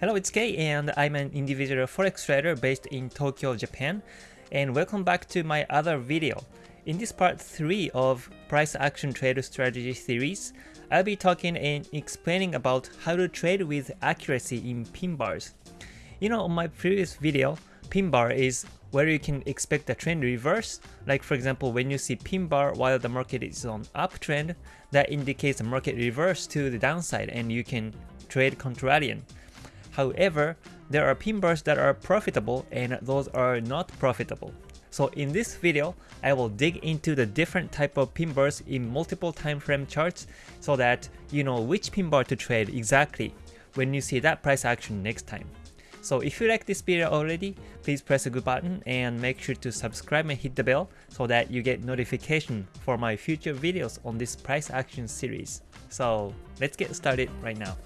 Hello, it's Kei and I'm an individual forex trader based in Tokyo, Japan. And welcome back to my other video. In this part 3 of Price Action Trader Strategy series, I'll be talking and explaining about how to trade with accuracy in pin bars. You know, on my previous video, pin bar is where you can expect a trend reverse. Like for example, when you see pin bar while the market is on uptrend, that indicates the market reverse to the downside and you can trade contrarian. However, there are pin bars that are profitable and those are not profitable. So in this video, I will dig into the different type of pin bars in multiple time frame charts so that you know which pin bar to trade exactly when you see that price action next time. So if you like this video already, please press the good button and make sure to subscribe and hit the bell so that you get notification for my future videos on this price action series. So let's get started right now.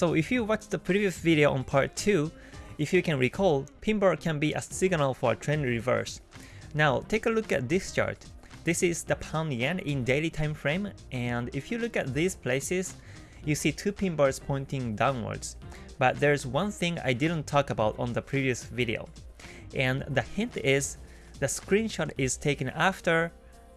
So if you watched the previous video on part 2, if you can recall, pin bar can be a signal for a trend reverse. Now take a look at this chart. This is the pound yen in daily time frame and if you look at these places, you see two pin bars pointing downwards. But there's one thing I didn't talk about on the previous video. And the hint is the screenshot is taken after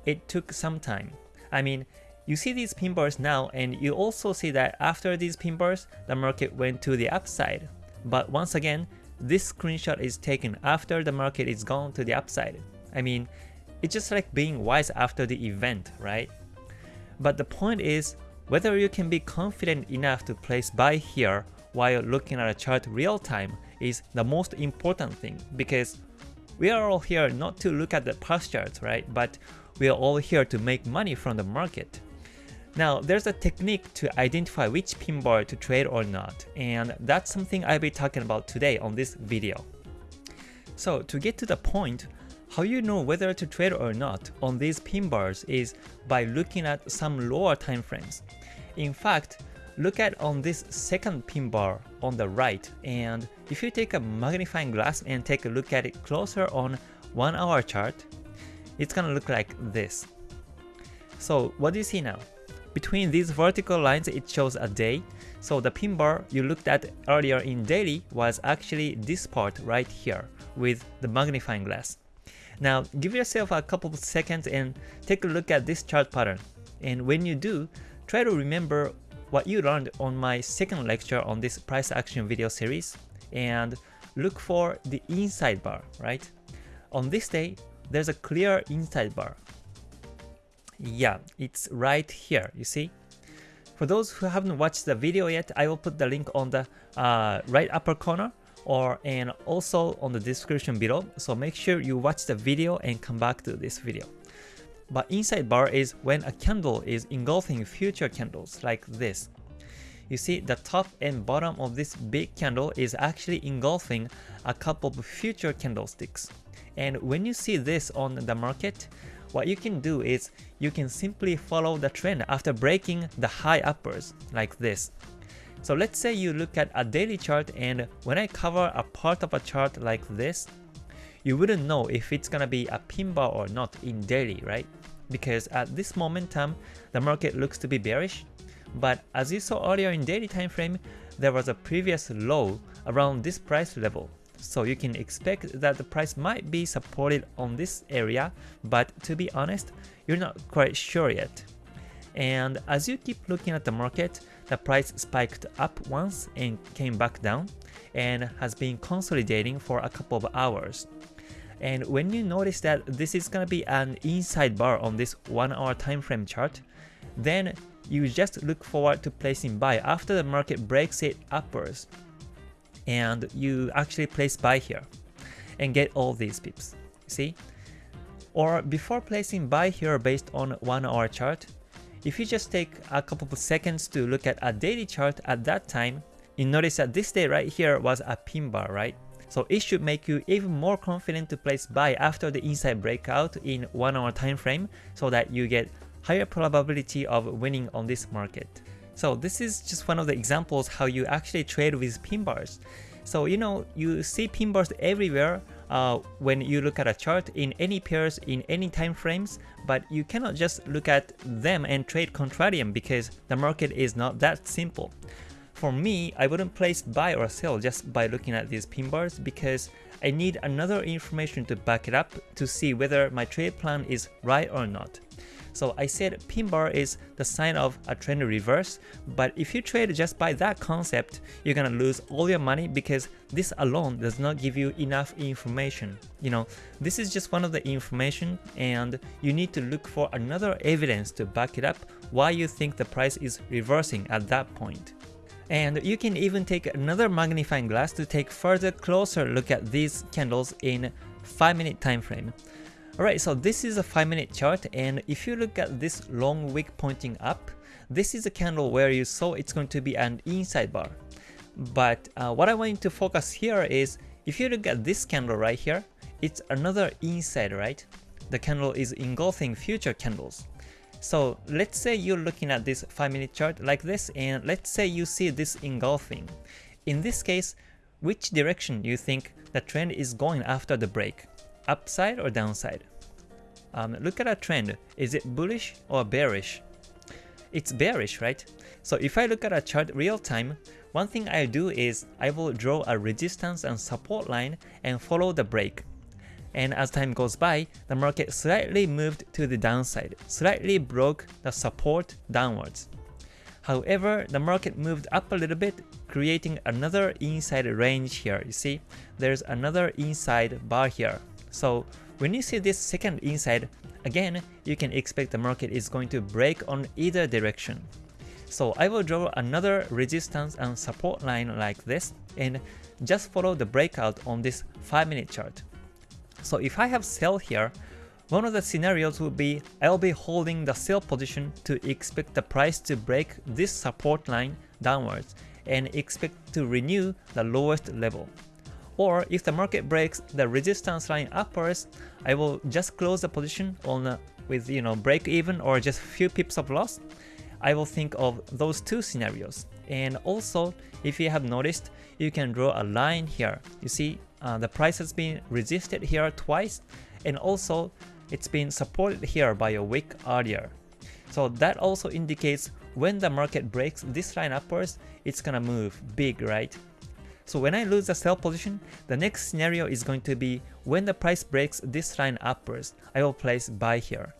it took some time. I mean, you see these pin bars now and you also see that after these pin bars, the market went to the upside. But once again, this screenshot is taken after the market is gone to the upside. I mean, it's just like being wise after the event, right? But the point is, whether you can be confident enough to place buy here while looking at a chart real time is the most important thing because we are all here not to look at the past charts, right? But we are all here to make money from the market. Now, there's a technique to identify which pin bar to trade or not, and that's something I'll be talking about today on this video. So to get to the point, how you know whether to trade or not on these pin bars is by looking at some lower time frames. In fact, look at on this second pin bar on the right and if you take a magnifying glass and take a look at it closer on 1 hour chart, it's gonna look like this. So what do you see now? Between these vertical lines it shows a day, so the pin bar you looked at earlier in daily was actually this part right here with the magnifying glass. Now give yourself a couple of seconds and take a look at this chart pattern. And when you do, try to remember what you learned on my second lecture on this price action video series and look for the inside bar, right? On this day, there's a clear inside bar. Yeah, it's right here, you see? For those who haven't watched the video yet, I will put the link on the uh, right upper corner or and also on the description below, so make sure you watch the video and come back to this video. But inside bar is when a candle is engulfing future candles like this. You see the top and bottom of this big candle is actually engulfing a couple of future candlesticks. And when you see this on the market, what you can do is you can simply follow the trend after breaking the high uppers like this. So let's say you look at a daily chart and when I cover a part of a chart like this, you wouldn't know if it's gonna be a pin bar or not in daily, right? Because at this momentum, the market looks to be bearish, but as you saw earlier in daily time frame, there was a previous low around this price level. So you can expect that the price might be supported on this area, but to be honest, you're not quite sure yet. And as you keep looking at the market, the price spiked up once and came back down and has been consolidating for a couple of hours. And when you notice that this is gonna be an inside bar on this 1 hour time frame chart, then you just look forward to placing buy after the market breaks it upwards and you actually place buy here and get all these pips. See? Or before placing buy here based on 1 hour chart, if you just take a couple of seconds to look at a daily chart at that time, you notice that this day right here was a pin bar, right? So it should make you even more confident to place buy after the inside breakout in 1 hour time frame so that you get higher probability of winning on this market. So this is just one of the examples how you actually trade with pin bars. So you know, you see pin bars everywhere uh, when you look at a chart in any pairs in any time frames, but you cannot just look at them and trade contrarian because the market is not that simple. For me, I wouldn't place buy or sell just by looking at these pin bars because I need another information to back it up to see whether my trade plan is right or not. So I said pin bar is the sign of a trend reverse, but if you trade just by that concept, you're gonna lose all your money because this alone does not give you enough information. You know, this is just one of the information and you need to look for another evidence to back it up why you think the price is reversing at that point. And you can even take another magnifying glass to take further closer look at these candles in 5 minute time frame. Alright, so this is a 5 minute chart and if you look at this long wick pointing up, this is a candle where you saw it's going to be an inside bar. But uh, what I want you to focus here is if you look at this candle right here, it's another inside, right? The candle is engulfing future candles. So let's say you're looking at this 5 minute chart like this and let's say you see this engulfing. In this case, which direction you think the trend is going after the break? Upside or downside? Um, look at a trend. Is it bullish or bearish? It's bearish, right? So if I look at a chart real time, one thing I do is I will draw a resistance and support line and follow the break. And as time goes by, the market slightly moved to the downside, slightly broke the support downwards. However, the market moved up a little bit, creating another inside range here. You see, there's another inside bar here. So when you see this second inside, again, you can expect the market is going to break on either direction. So I will draw another resistance and support line like this and just follow the breakout on this 5 minute chart. So if I have sell here, one of the scenarios would be I'll be holding the sell position to expect the price to break this support line downwards and expect to renew the lowest level. Or if the market breaks the resistance line upwards, I will just close the position on with you know break even or just few pips of loss. I will think of those two scenarios. And also, if you have noticed, you can draw a line here. You see, uh, the price has been resisted here twice, and also it's been supported here by a wick earlier. So that also indicates when the market breaks this line upwards, it's gonna move big, right? So when I lose the sell position, the next scenario is going to be when the price breaks this line upwards, I will place buy here.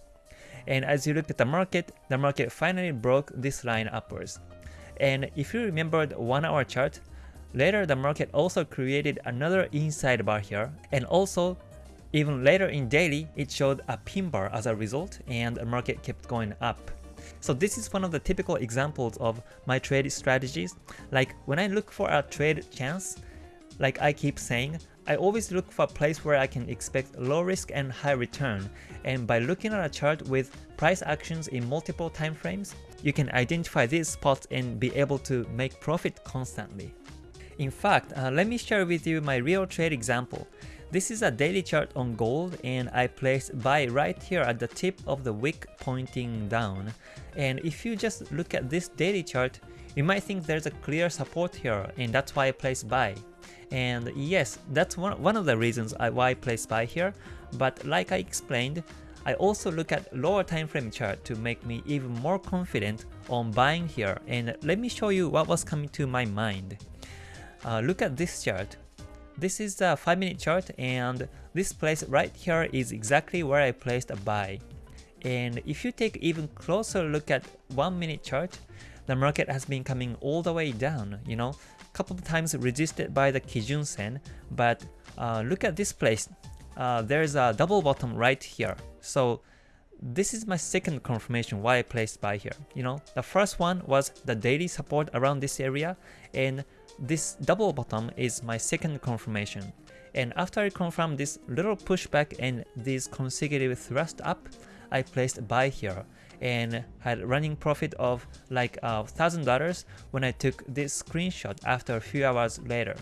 And as you look at the market, the market finally broke this line upwards. And if you remember the 1 hour chart, later the market also created another inside bar here, and also even later in daily, it showed a pin bar as a result, and the market kept going up. So this is one of the typical examples of my trade strategies. Like when I look for a trade chance, like I keep saying, I always look for a place where I can expect low risk and high return. And by looking at a chart with price actions in multiple time frames, you can identify these spots and be able to make profit constantly. In fact, uh, let me share with you my real trade example. This is a daily chart on gold and I placed buy right here at the tip of the wick pointing down. And if you just look at this daily chart, you might think there's a clear support here and that's why I placed buy. And yes, that's one, one of the reasons I, why I placed buy here, but like I explained, I also look at lower time frame chart to make me even more confident on buying here and let me show you what was coming to my mind. Uh, look at this chart. This is the 5 minute chart and this place right here is exactly where I placed a buy. And if you take even closer look at 1 minute chart, the market has been coming all the way down, you know, couple of times resisted by the Kijun Sen, but uh, look at this place, uh, there's a double bottom right here. So this is my second confirmation why I placed buy here. You know, the first one was the daily support around this area and this double bottom is my second confirmation. And after I confirmed this little pushback and this consecutive thrust up, I placed buy here and had running profit of like $1000 uh, when I took this screenshot after a few hours later.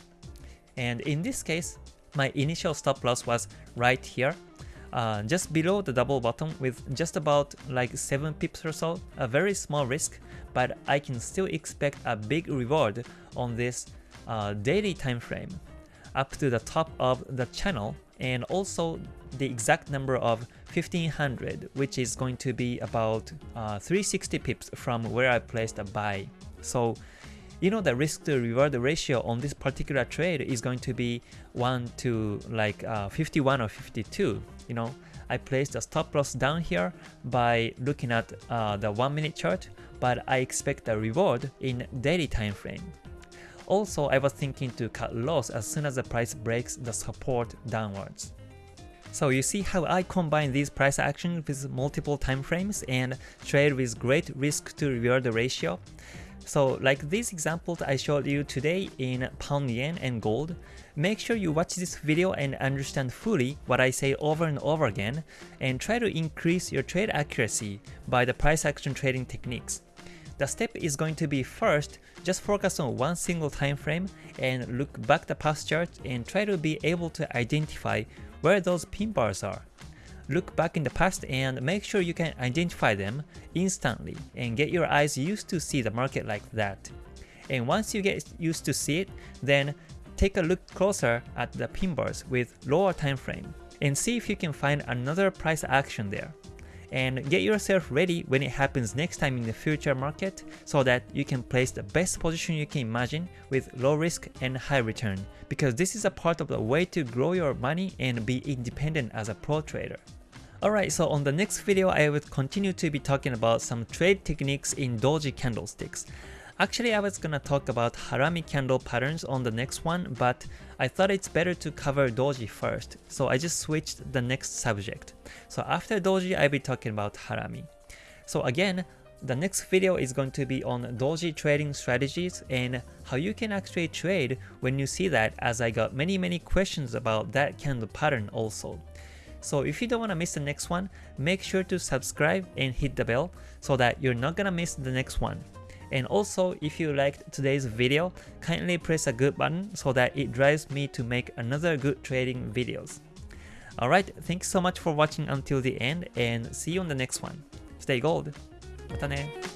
And in this case, my initial stop loss was right here, uh, just below the double bottom with just about like 7 pips or so, a very small risk, but I can still expect a big reward on this uh, daily time frame up to the top of the channel and also the exact number of 1500 which is going to be about uh, 360 pips from where I placed a buy. So you know the risk to reward ratio on this particular trade is going to be 1 to like uh, 51 or 52 you know? I placed a stop loss down here by looking at uh, the 1 minute chart but I expect a reward in daily time frame. Also I was thinking to cut loss as soon as the price breaks the support downwards. So you see how I combine these price actions with multiple time frames and trade with great risk to reward ratio so like these examples I showed you today in pound yen and gold, make sure you watch this video and understand fully what I say over and over again and try to increase your trade accuracy by the price action trading techniques. The step is going to be first, just focus on one single time frame and look back the past chart and try to be able to identify where those pin bars are look back in the past and make sure you can identify them instantly and get your eyes used to see the market like that. And once you get used to see it, then take a look closer at the pin bars with lower time frame and see if you can find another price action there. And get yourself ready when it happens next time in the future market so that you can place the best position you can imagine with low risk and high return because this is a part of the way to grow your money and be independent as a pro trader. Alright, so on the next video I will continue to be talking about some trade techniques in doji candlesticks. Actually I was gonna talk about harami candle patterns on the next one, but I thought it's better to cover doji first, so I just switched the next subject. So after doji I'll be talking about harami. So again, the next video is going to be on doji trading strategies and how you can actually trade when you see that as I got many many questions about that candle pattern also. So if you don't want to miss the next one, make sure to subscribe and hit the bell so that you're not gonna miss the next one. And also, if you liked today's video, kindly press a good button so that it drives me to make another good trading videos. Alright, thanks so much for watching until the end and see you on the next one. Stay gold! またね